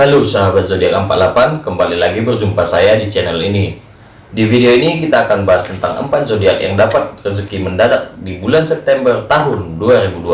Halo sahabat zodiak 48, kembali lagi berjumpa saya di channel ini. Di video ini kita akan bahas tentang 4 zodiak yang dapat rezeki mendadak di bulan September tahun 2020.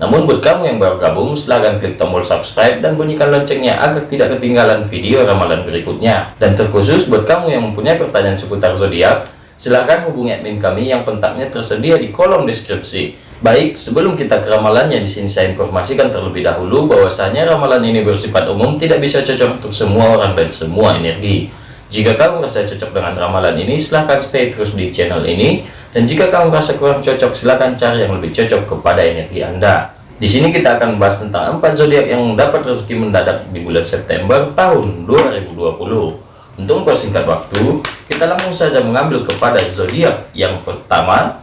Namun buat kamu yang baru gabung, silahkan klik tombol subscribe dan bunyikan loncengnya agar tidak ketinggalan video ramalan berikutnya. Dan terkhusus buat kamu yang mempunyai pertanyaan seputar zodiak, silahkan hubungi admin kami yang kontaknya tersedia di kolom deskripsi. Baik, sebelum kita ke ramalannya, di sini saya informasikan terlebih dahulu bahwasanya ramalan ini bersifat umum, tidak bisa cocok untuk semua orang dan semua energi. Jika kamu merasa cocok dengan ramalan ini, silahkan stay terus di channel ini. Dan jika kamu merasa kurang cocok, silahkan cari yang lebih cocok kepada energi Anda. Di sini kita akan membahas tentang empat zodiak yang dapat rezeki mendadak di bulan September tahun 2020. Untuk mempersingkat waktu, kita langsung saja mengambil kepada zodiak yang pertama,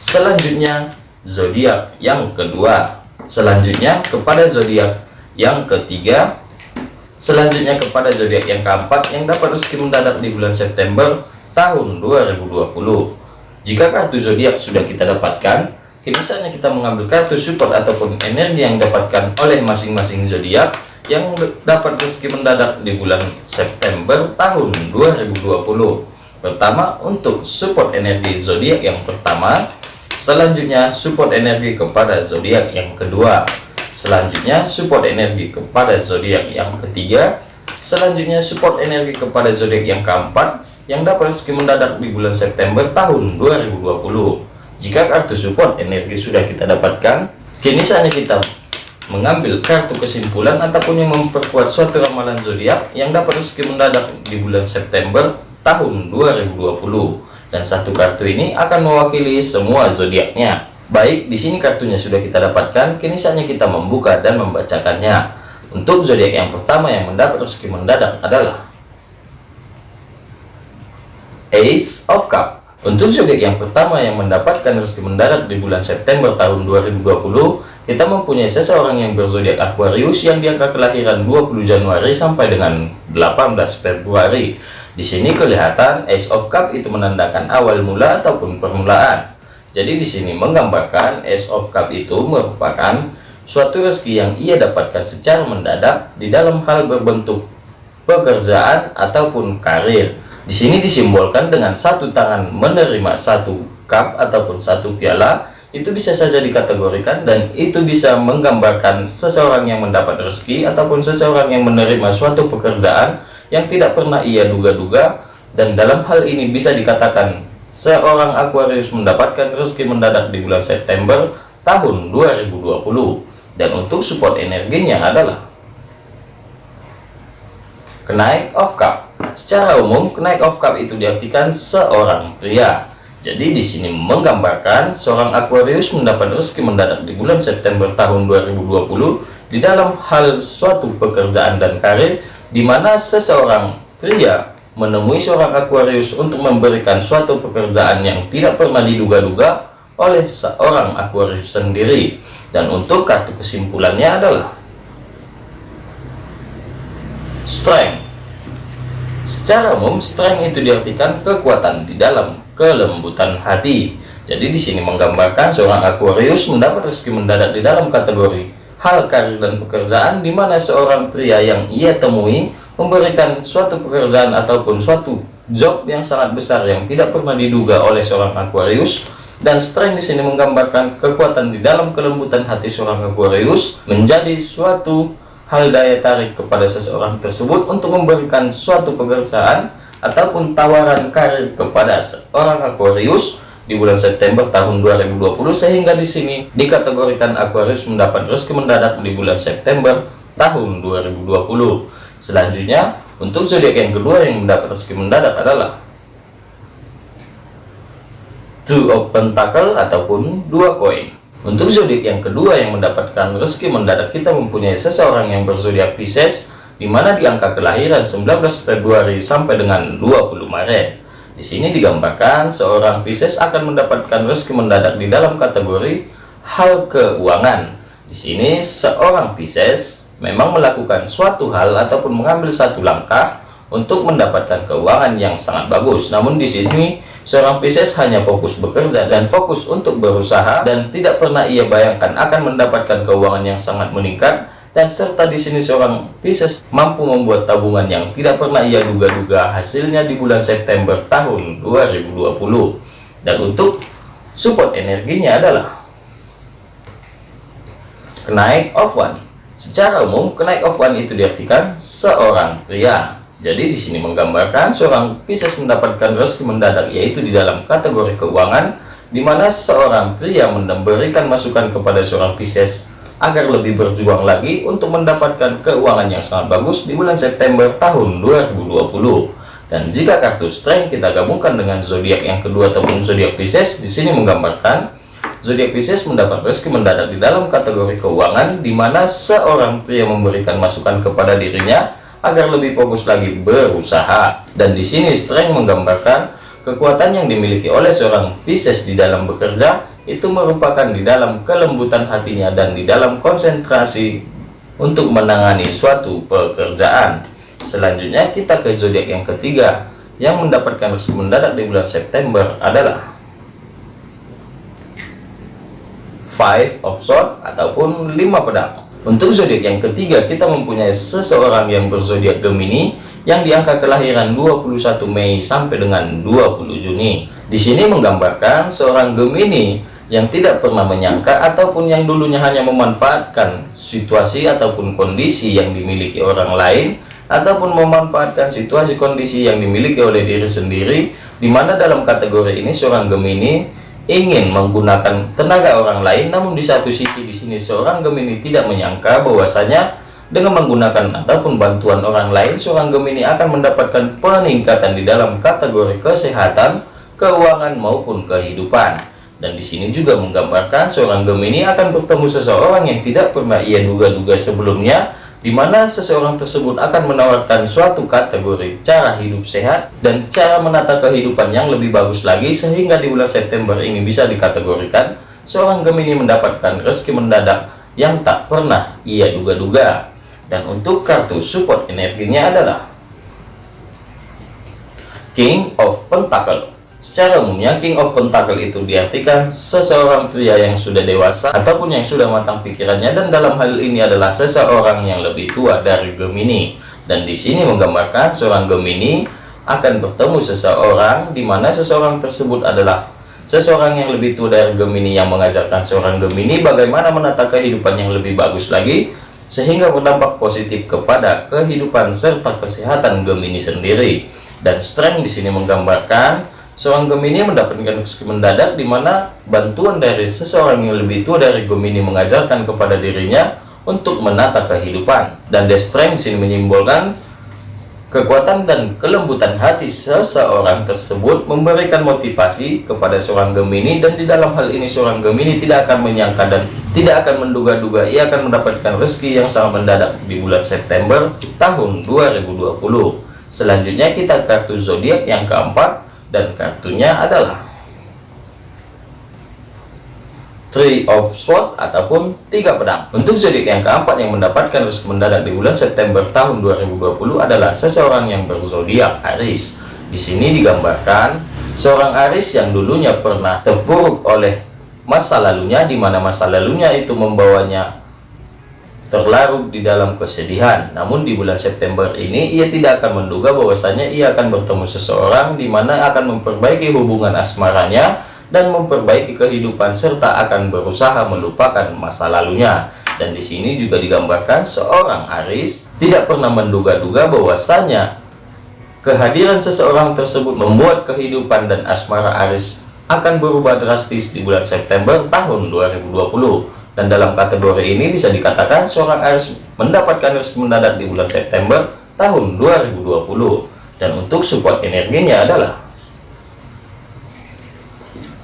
Selanjutnya zodiak yang kedua, selanjutnya kepada zodiak yang ketiga, selanjutnya kepada zodiak yang keempat yang dapat rezeki mendadak di bulan September tahun 2020. Jika kartu zodiak sudah kita dapatkan, kini saatnya kita mengambil kartu support ataupun energi yang didapatkan oleh masing-masing zodiak yang dapat rezeki mendadak di bulan September tahun 2020. Pertama, untuk support energi zodiak yang pertama, Selanjutnya support energi kepada zodiak yang kedua. Selanjutnya support energi kepada zodiak yang ketiga. Selanjutnya support energi kepada zodiak yang keempat yang dapat rezeki mendadak di bulan September tahun 2020. Jika kartu support energi sudah kita dapatkan, kini saatnya kita mengambil kartu kesimpulan ataupun yang memperkuat suatu ramalan zodiak yang dapat rezeki mendadak di bulan September tahun 2020 dan satu kartu ini akan mewakili semua zodiaknya. Baik, di sini kartunya sudah kita dapatkan, kini saatnya kita membuka dan membacakannya. Untuk zodiak yang pertama yang mendapat rezeki mendadak adalah Ace of Cup. Untuk zodiak yang pertama yang mendapatkan rezeki mendadak di bulan September tahun 2020, kita mempunyai seseorang yang berzodiak Aquarius yang diangka kelahiran 20 Januari sampai dengan 18 Februari. Di sini kelihatan Ace of Cup itu menandakan awal mula ataupun permulaan. Jadi di sini menggambarkan Ace of Cup itu merupakan suatu rezeki yang ia dapatkan secara mendadak di dalam hal berbentuk pekerjaan ataupun karir. Di sini disimbolkan dengan satu tangan menerima satu cup ataupun satu piala itu bisa saja dikategorikan dan itu bisa menggambarkan seseorang yang mendapat rezeki ataupun seseorang yang menerima suatu pekerjaan yang tidak pernah ia duga-duga dan dalam hal ini bisa dikatakan seorang Aquarius mendapatkan rezeki mendadak di bulan September tahun 2020 dan untuk support energinya adalah kenaik of cup. Secara umum kenaik of cup itu diartikan seorang pria. Jadi di sini menggambarkan seorang Aquarius mendapat rezeki mendadak di bulan September tahun 2020 di dalam hal suatu pekerjaan dan karir di mana seseorang pria menemui seorang Aquarius untuk memberikan suatu pekerjaan yang tidak pernah diduga-duga oleh seorang Aquarius sendiri. Dan untuk kartu kesimpulannya adalah strength. Secara umum strength itu diartikan kekuatan di dalam kelembutan hati. Jadi di sini menggambarkan seorang Aquarius mendapat rezeki mendadak di dalam kategori hal karir dan pekerjaan di mana seorang pria yang ia temui memberikan suatu pekerjaan ataupun suatu job yang sangat besar yang tidak pernah diduga oleh seorang Aquarius. Dan strength di sini menggambarkan kekuatan di dalam kelembutan hati seorang Aquarius menjadi suatu hal daya tarik kepada seseorang tersebut untuk memberikan suatu pekerjaan ataupun tawaran karir kepada seorang Aquarius di bulan September tahun 2020 sehingga di sini dikategorikan Aquarius mendapat rezeki mendadak di bulan September tahun 2020. Selanjutnya, untuk zodiak yang kedua yang mendapat rezeki mendadak adalah Two of Pentacle ataupun dua koin. Untuk zodiak yang kedua yang mendapatkan rezeki mendadak kita mempunyai seseorang yang berzodiak Pisces di mana di angka kelahiran 19 Februari sampai dengan 20 Maret. Di sini digambarkan seorang Pisces akan mendapatkan rezeki mendadak di dalam kategori hal keuangan. Di sini seorang Pisces memang melakukan suatu hal ataupun mengambil satu langkah untuk mendapatkan keuangan yang sangat bagus. Namun di sini seorang Pisces hanya fokus bekerja dan fokus untuk berusaha dan tidak pernah ia bayangkan akan mendapatkan keuangan yang sangat meningkat dan serta di sini seorang Pisces mampu membuat tabungan yang tidak pernah ia duga-duga hasilnya di bulan September tahun 2020 dan untuk support energinya adalah kenaik of one. Secara umum kenaik of one itu diartikan seorang pria. Jadi di sini menggambarkan seorang Pisces mendapatkan rezeki mendadak yaitu di dalam kategori keuangan di mana seorang pria memberikan masukan kepada seorang Pisces agar lebih berjuang lagi untuk mendapatkan keuangan yang sangat bagus di bulan September tahun 2020. Dan jika kartu strength kita gabungkan dengan zodiak yang kedua ataupun zodiak Pisces, di sini menggambarkan zodiak Pisces mendapat rezeki mendadak di dalam kategori keuangan di mana seorang pria memberikan masukan kepada dirinya agar lebih fokus lagi berusaha. Dan di sini strength menggambarkan Kekuatan yang dimiliki oleh seorang Pisces di dalam bekerja itu merupakan di dalam kelembutan hatinya dan di dalam konsentrasi untuk menangani suatu pekerjaan. Selanjutnya kita ke zodiak yang ketiga yang mendapatkan rezeki mendadak di bulan September adalah Five of Swords ataupun lima pedang. Untuk zodiak yang ketiga kita mempunyai seseorang yang berzodiak Gemini yang di angka kelahiran 21 Mei sampai dengan 20 Juni. Di sini menggambarkan seorang Gemini yang tidak pernah menyangka ataupun yang dulunya hanya memanfaatkan situasi ataupun kondisi yang dimiliki orang lain ataupun memanfaatkan situasi kondisi yang dimiliki oleh diri sendiri di mana dalam kategori ini seorang Gemini ingin menggunakan tenaga orang lain namun di satu sisi di sini seorang Gemini tidak menyangka bahwasanya dengan menggunakan ataupun bantuan orang lain, seorang Gemini akan mendapatkan peningkatan di dalam kategori kesehatan, keuangan maupun kehidupan. Dan di sini juga menggambarkan seorang Gemini akan bertemu seseorang yang tidak pernah ia duga-duga sebelumnya, di mana seseorang tersebut akan menawarkan suatu kategori cara hidup sehat dan cara menata kehidupan yang lebih bagus lagi sehingga di bulan September ini bisa dikategorikan seorang Gemini mendapatkan rezeki mendadak yang tak pernah ia duga-duga. Dan untuk kartu support energinya adalah King of Pentacle secara umumnya King of Pentacle itu diartikan seseorang pria yang sudah dewasa ataupun yang sudah matang pikirannya dan dalam hal ini adalah seseorang yang lebih tua dari Gemini dan di sini menggambarkan seorang Gemini akan bertemu seseorang di mana seseorang tersebut adalah seseorang yang lebih tua dari Gemini yang mengajarkan seorang Gemini bagaimana menata kehidupan yang lebih bagus lagi sehingga berdampak positif kepada kehidupan serta kesehatan Gemini sendiri. Dan strength di sini menggambarkan seorang Gemini mendapatkan rezeki mendadak di mana bantuan dari seseorang yang lebih tua dari Gemini mengajarkan kepada dirinya untuk menata kehidupan. Dan the strength sini menyimbolkan Kekuatan dan kelembutan hati seseorang tersebut memberikan motivasi kepada seorang Gemini dan di dalam hal ini seorang Gemini tidak akan menyangka dan tidak akan menduga-duga ia akan mendapatkan rezeki yang sangat mendadak di bulan September tahun 2020. Selanjutnya kita kartu zodiak yang keempat dan kartunya adalah Three of Swords ataupun tiga pedang. Untuk zodiak yang keempat yang mendapatkan rezeki mendadak di bulan September tahun 2020 adalah seseorang yang berzodiak Aries. Di sini digambarkan seorang Aries yang dulunya pernah terpuruk oleh masa lalunya di mana masa lalunya itu membawanya terlarut di dalam kesedihan. Namun di bulan September ini ia tidak akan menduga bahwasanya ia akan bertemu seseorang di mana akan memperbaiki hubungan asmaranya dan memperbaiki kehidupan serta akan berusaha melupakan masa lalunya. Dan di sini juga digambarkan seorang Aris tidak pernah menduga-duga bahwasanya kehadiran seseorang tersebut membuat kehidupan dan asmara Aris akan berubah drastis di bulan September tahun 2020. Dan dalam kategori ini bisa dikatakan seorang Aris mendapatkan rezeki mendadak di bulan September tahun 2020. Dan untuk support energinya adalah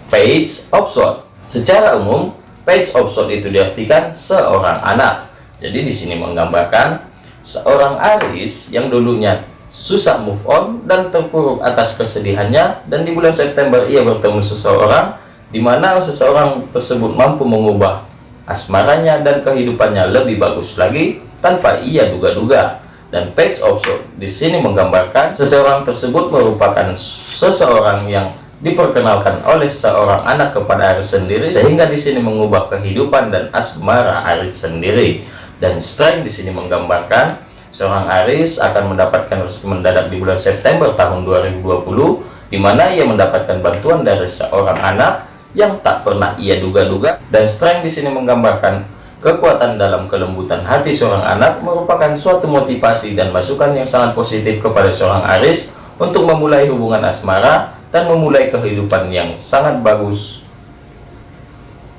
page of sword. Secara umum, page of sword itu diartikan seorang anak. Jadi di sini menggambarkan seorang Aris yang dulunya susah move on dan terpuruk atas kesedihannya dan di bulan September ia bertemu seseorang di mana seseorang tersebut mampu mengubah asmaranya dan kehidupannya lebih bagus lagi tanpa ia duga-duga. Dan page of sword di sini menggambarkan seseorang tersebut merupakan seseorang yang diperkenalkan oleh seorang anak kepada Aris sendiri sehingga di sini mengubah kehidupan dan asmara Aris sendiri. Dan strength di sini menggambarkan seorang Aris akan mendapatkan rezeki mendadak di bulan September tahun 2020 di mana ia mendapatkan bantuan dari seorang anak yang tak pernah ia duga-duga dan strength di sini menggambarkan kekuatan dalam kelembutan hati seorang anak merupakan suatu motivasi dan masukan yang sangat positif kepada seorang Aris untuk memulai hubungan asmara dan memulai kehidupan yang sangat bagus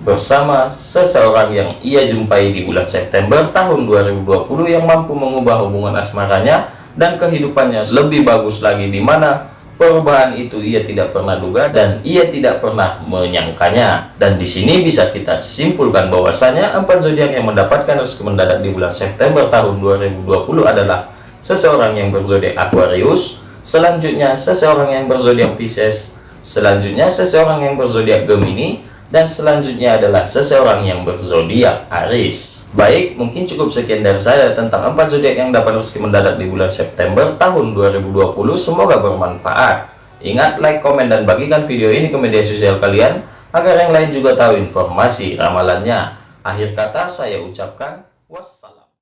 bersama seseorang yang ia jumpai di bulan September tahun 2020 yang mampu mengubah hubungan asmaranya dan kehidupannya lebih bagus lagi di mana perubahan itu ia tidak pernah duga dan ia tidak pernah menyangkanya. Dan di sini bisa kita simpulkan bahwasanya empat zodiak yang mendapatkan rezeki mendadak di bulan September tahun 2020 adalah seseorang yang berzodiak Aquarius selanjutnya seseorang yang berzodiak Pisces selanjutnya seseorang yang berzodiak Gemini dan selanjutnya adalah seseorang yang berzodiak Aris. Baik, mungkin cukup sekian dari saya tentang empat zodiak yang dapat rezeki mendadak di bulan September tahun 2020. Semoga bermanfaat. Ingat, like, komen, dan bagikan video ini ke media sosial kalian agar yang lain juga tahu informasi ramalannya. Akhir kata saya ucapkan wassalam.